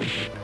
you